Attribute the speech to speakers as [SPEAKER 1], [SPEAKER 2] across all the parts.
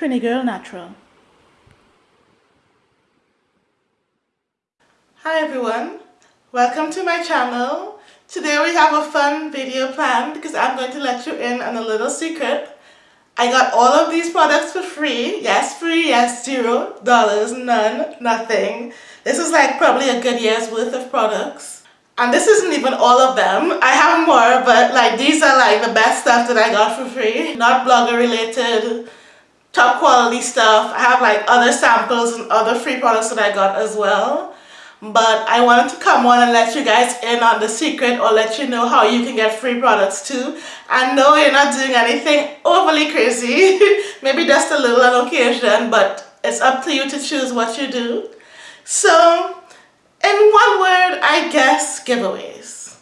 [SPEAKER 1] Trini Girl Natural. Hi everyone, welcome to my channel. Today we have a fun video planned because I'm going to let you in on a little secret. I got all of these products for free. Yes, free, yes, zero dollars, none, nothing. This is like probably a good year's worth of products. And this isn't even all of them. I have more, but like these are like the best stuff that I got for free. Not blogger related, top quality stuff. I have like other samples and other free products that I got as well. But I wanted to come on and let you guys in on the secret or let you know how you can get free products too. I know you're not doing anything overly crazy. Maybe just a little on occasion, but it's up to you to choose what you do. So in one word, I guess giveaways.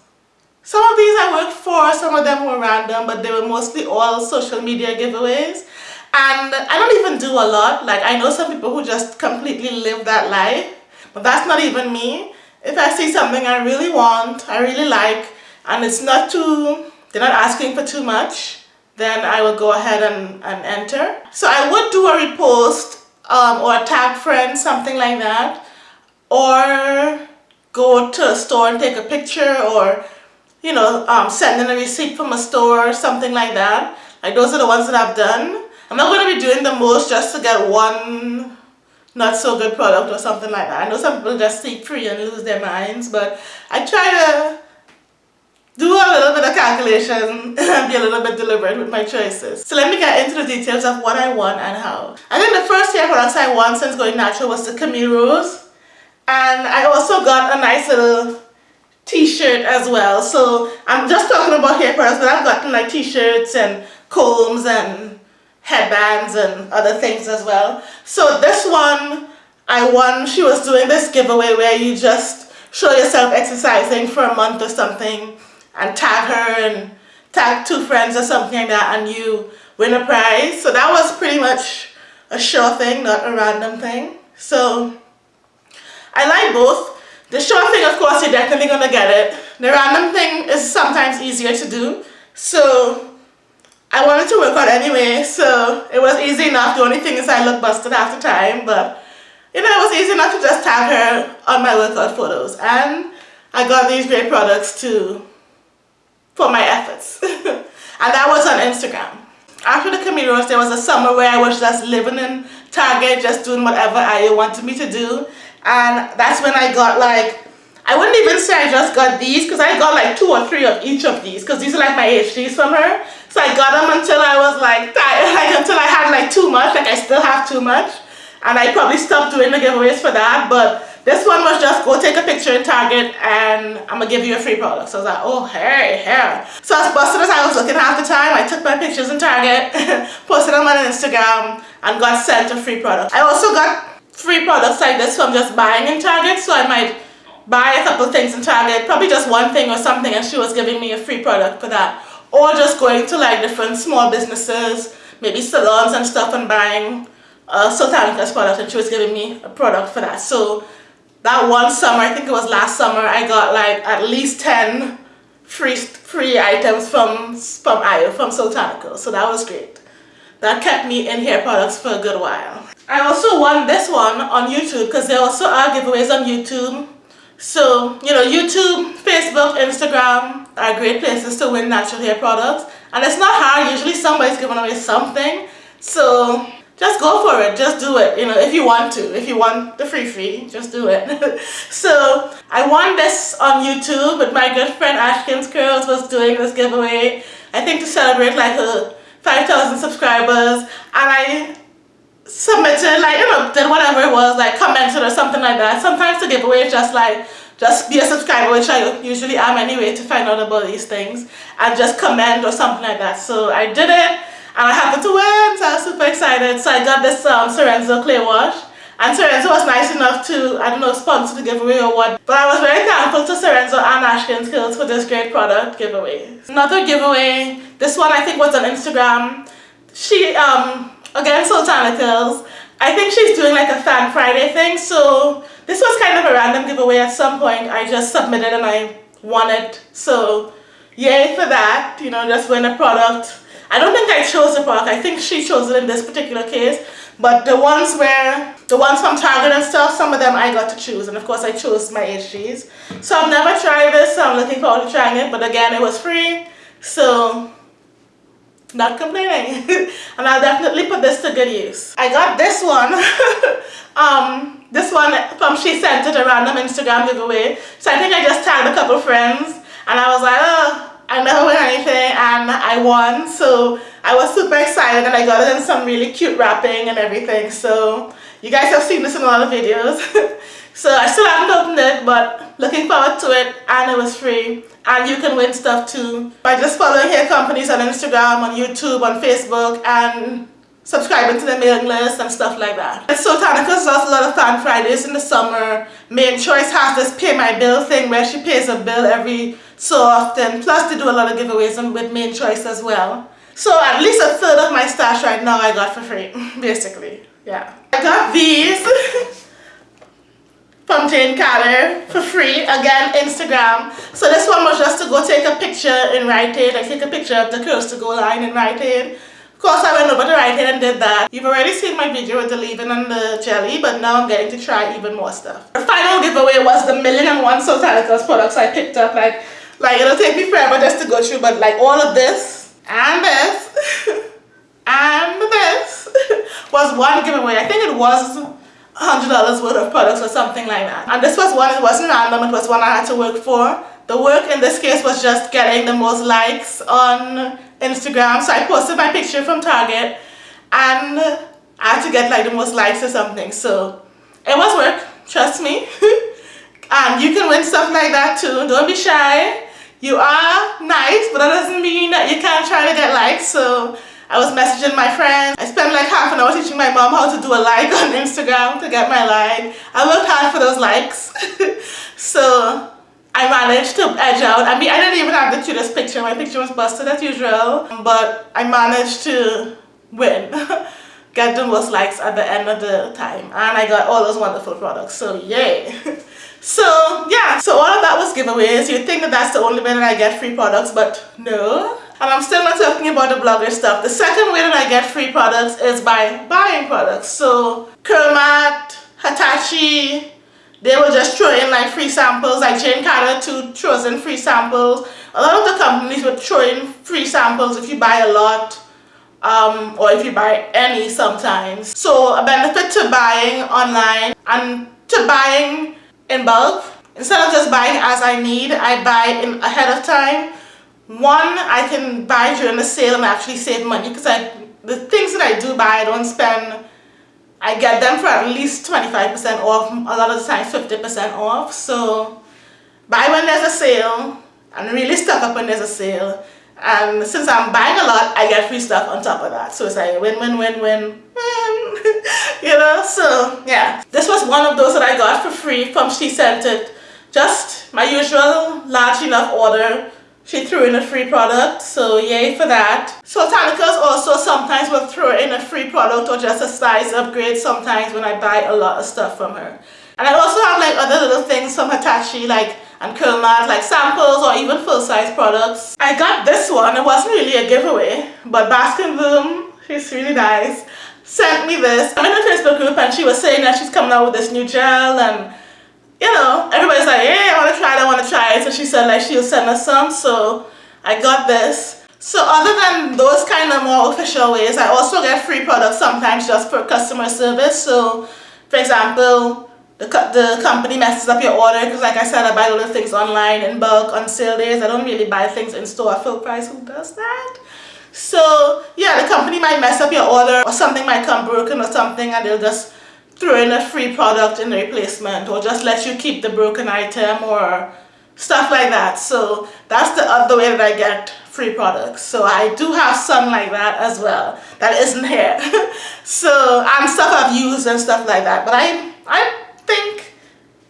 [SPEAKER 1] Some of these I worked for, some of them were random, but they were mostly all social media giveaways. And I don't even do a lot. Like I know some people who just completely live that life, but that's not even me. If I see something I really want, I really like, and it's not too, they're not asking for too much, then I will go ahead and, and enter. So I would do a repost um, or tag friend, something like that or go to a store and take a picture or you know um, send in a receipt from a store or something like that like those are the ones that I've done I'm not going to be doing the most just to get one not so good product or something like that I know some people just seek free and lose their minds but I try to do a little bit of calculation and be a little bit deliberate with my choices. So let me get into the details of what I want and how. I think the first hair products I want since going natural was the Camille Rose. And I also got a nice little t-shirt as well. So I'm just talking about hair products, but I've gotten like t-shirts and combs and headbands and other things as well. So this one, I won, she was doing this giveaway where you just show yourself exercising for a month or something and tag her and tag two friends or something like that and you win a prize. So that was pretty much a sure thing, not a random thing. So I like both. The sure thing, of course, you're definitely going to get it. The random thing is sometimes easier to do. So I wanted to work out anyway, so it was easy enough. The only thing is I look busted after time, but you know, it was easy enough to just tag her on my workout photos. And I got these great products too for my efforts. and that was on Instagram. After the Camille Rose, there was a summer where I was just living in Target, just doing whatever I wanted me to do and that's when I got like I wouldn't even say I just got these because I got like two or three of each of these because these are like my HGs from her so I got them until I was like tired like until I had like too much like I still have too much and I probably stopped doing the giveaways for that but this one was just go take a picture in Target and I'm gonna give you a free product. So I was like, oh, hey, here. So as busted as I was looking half the time, I took my pictures in Target, posted them on Instagram, and got sent a free product. I also got free products like this from just buying in Target so I might buy a couple things in Target probably just one thing or something and she was giving me a free product for that or just going to like different small businesses maybe salons and stuff and buying uh, Soultanicals product and she was giving me a product for that. So that one summer I think it was last summer I got like at least 10 free free items from from Ayo from Soultanicals so that was great. That kept me in hair products for a good while. I also won this one on YouTube because there also are giveaways on YouTube. So, you know, YouTube, Facebook, Instagram are great places to win natural hair products. And it's not hard, usually somebody's giving away something. So, just go for it, just do it, you know, if you want to. If you want the free free, just do it. so, I won this on YouTube with my good friend Ashkins Curls was doing this giveaway. I think to celebrate like her 5,000 subscribers. And I submitted like you know did whatever it was like commented or something like that sometimes the giveaway is just like just be a subscriber which I usually am anyway to find out about these things and just comment or something like that so I did it and I happened to win so I was super excited so I got this um, Sorenzo clay wash and Sorenzo was nice enough to, I don't know, sponsor the giveaway or what. But I was very thankful to Sorenzo and Ashkins Curls for this great product giveaway. Another giveaway, this one I think was on Instagram. She um, again so Soultanicals. I think she's doing like a fan Friday thing so this was kind of a random giveaway at some point I just submitted and I won it so yay for that you know just win a product I don't think I chose the product. I think she chose it in this particular case. But the ones where, the ones from Target and stuff, some of them I got to choose. And of course I chose my HGs. So I've never tried this, so I'm looking forward to trying it. But again, it was free. So, not complaining. and I'll definitely put this to good use. I got this one. um, this one from SheScentIt, a random Instagram giveaway. So I think I just tagged a couple friends. And I was like, oh, I never win anything and I won so I was super excited and I got it in some really cute wrapping and everything so you guys have seen this in a lot of videos so I still haven't opened it but looking forward to it and it was free and you can win stuff too by just following hair companies on Instagram, on YouTube, on Facebook and subscribing to the mailing list and stuff like that. And Soultanicals does a lot of fan Fridays in the summer. Mane Choice has this pay my bill thing where she pays a bill every so often. Plus they do a lot of giveaways with Mane Choice as well. So at least a third of my stash right now I got for free, basically. Yeah. I got these Jane Carter for free. Again, Instagram. So this one was just to go take a picture in Rite Aid. I take a picture of the Curls to Go line in Rite Aid. Of course, I went over to Aid and did that. You've already seen my video with the leave-in and the jelly, but now I'm getting to try even more stuff. The final giveaway was the million and one Soultanicals products I picked up. Like, like it'll take me forever just to go through, but like all of this and this and this was one giveaway. I think it was $100 worth of products or something like that. And this was one, it wasn't random, it was one I had to work for. The work in this case was just getting the most likes on Instagram. So I posted my picture from Target and I had to get like the most likes or something. So it was work, trust me. and you can win stuff like that too. Don't be shy. You are nice, but that doesn't mean that you can't try to get likes. So I was messaging my friends. I spent like half an hour teaching my mom how to do a like on Instagram to get my like. I worked hard for those likes. so I managed to edge out. I mean, I didn't even have the cutest picture. My picture was busted as usual, but I managed to win. Get the most likes at the end of the time. And I got all those wonderful products, so yay. so yeah, so all of that was giveaways. You'd think that that's the only way that I get free products, but no. And I'm still not talking about the blogger stuff. The second way that I get free products is by buying products. So CurlMart, Hitachi, they will just throw in like free samples like Jane Carter too throws in free samples a lot of the companies will throw in free samples if you buy a lot um, or if you buy any sometimes so a benefit to buying online and to buying in bulk instead of just buying as I need I buy in ahead of time one I can buy during the sale and actually save money because I the things that I do buy I don't spend I get them for at least 25% off, a lot of the time 50% off. So buy when there's a sale and really stock up when there's a sale. And since I'm buying a lot, I get free stuff on top of that. So it's like win, win, win, win, win. you know, so yeah. This was one of those that I got for free from SheScentIt. Just my usual large enough order she threw in a free product, so yay for that. Soultanicals also sometimes will throw in a free product or just a size upgrade sometimes when I buy a lot of stuff from her. And I also have like other little things from Hitachi like and CurlMart like samples or even full-size products. I got this one, it wasn't really a giveaway, but Baskin Bloom, she's really nice, sent me this. I'm in a Facebook group and she was saying that she's coming out with this new gel and you know, everybody's like, she said like she'll send us some. So I got this. So other than those kind of more official ways, I also get free products sometimes just for customer service. So for example, the, the company messes up your order because like I said, I buy little things online in bulk on sale days. I don't really buy things in store at full price. Who does that? So yeah, the company might mess up your order or something might come broken or something and they'll just throw in a free product in the replacement or just let you keep the broken item or stuff like that. So that's the other way that I get free products. So I do have some like that as well that isn't here. so and stuff I've used and stuff like that. But I, I think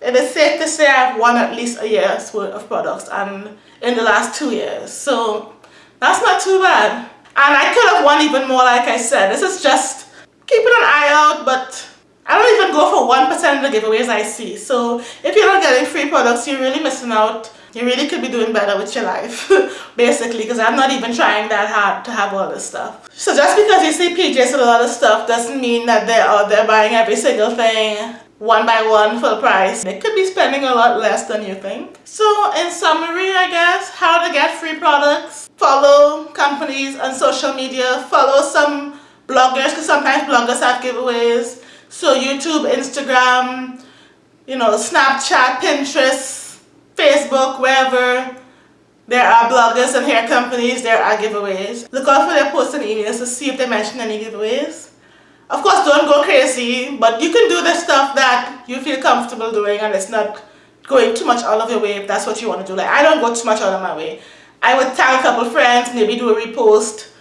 [SPEAKER 1] it is safe to say I've won at least a year's worth of products and in the last two years. So that's not too bad. And I could have won even more like I said. This is just keeping an eye out but I don't even go for 1% of the giveaways I see. So if you're not getting free products, you're really missing out. You really could be doing better with your life basically because I'm not even trying that hard to have all this stuff. So just because you see PJs with a lot of stuff doesn't mean that they're out there buying every single thing one by one full price. They could be spending a lot less than you think. So in summary I guess how to get free products follow companies on social media follow some bloggers because sometimes bloggers have giveaways so YouTube Instagram you know Snapchat Pinterest Facebook, wherever there are bloggers and hair companies, there are giveaways. Look out for their posts and emails to see if they mention any giveaways. Of course, don't go crazy, but you can do the stuff that you feel comfortable doing and it's not going too much out of your way if that's what you want to do. Like, I don't go too much out of my way. I would tag a couple friends, maybe do a repost,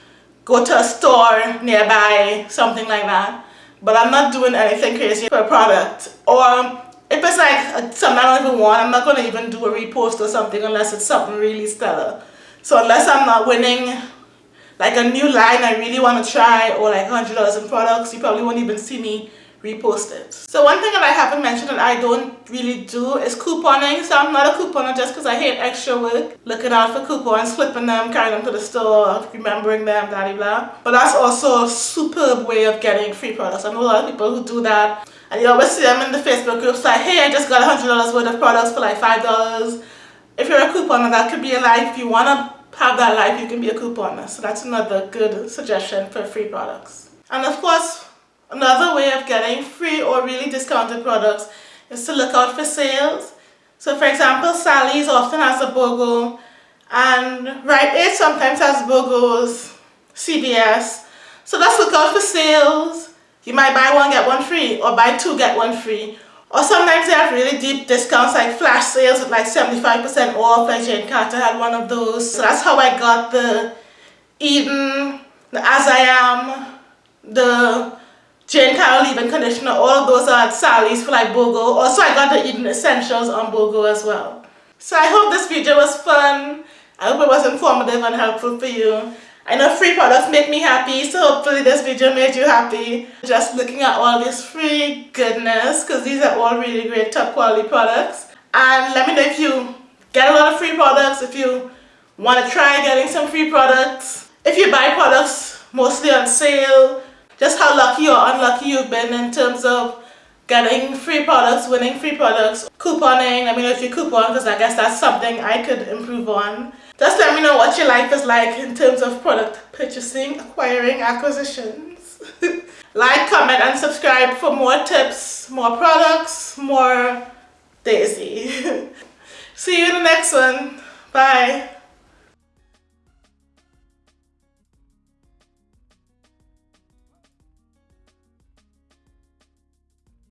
[SPEAKER 1] go to a store nearby, something like that. But I'm not doing anything crazy for a product. Or if it's like uh, something I don't even want, I'm not going to even do a repost or something unless it's something really stellar. So unless I'm not winning like a new line I really want to try or like $100 in products, you probably won't even see me repost it. So one thing that I haven't mentioned that I don't really do is couponing. So I'm not a couponer just because I hate extra work. Looking out for coupons, flipping them, carrying them to the store, remembering them, blah, blah. But that's also a superb way of getting free products. I know a lot of people who do that and you always see them in the Facebook groups like, hey, I just got $100 worth of products for like $5. If you're a couponer, that could be a life. If you want to have that life, you can be a couponer. So that's another good suggestion for free products. And of course, another way of getting free or really discounted products is to look out for sales. So for example, Sally's often has a BOGO and Rite Aid sometimes has BOGOs, CVS. So let's look out for sales you might buy one get one free or buy two get one free. Or sometimes they have really deep discounts like flash sales with like 75% off like Jane Carter had one of those. So that's how I got the Eden, the As I Am, the Jane Carter leave-in conditioner. All of those are at Sally's for like BOGO. Also I got the Eden Essentials on BOGO as well. So I hope this video was fun. I hope it was informative and helpful for you. I know free products make me happy, so hopefully this video made you happy. Just looking at all this free goodness, because these are all really great top quality products. And let me know if you get a lot of free products, if you want to try getting some free products. If you buy products mostly on sale, just how lucky or unlucky you've been in terms of getting free products, winning free products, couponing, let me know if you coupon because I guess that's something I could improve on. Just let me know what your life is like in terms of product purchasing, acquiring, acquisitions. like, comment and subscribe for more tips, more products, more Daisy. See you in the next one. Bye.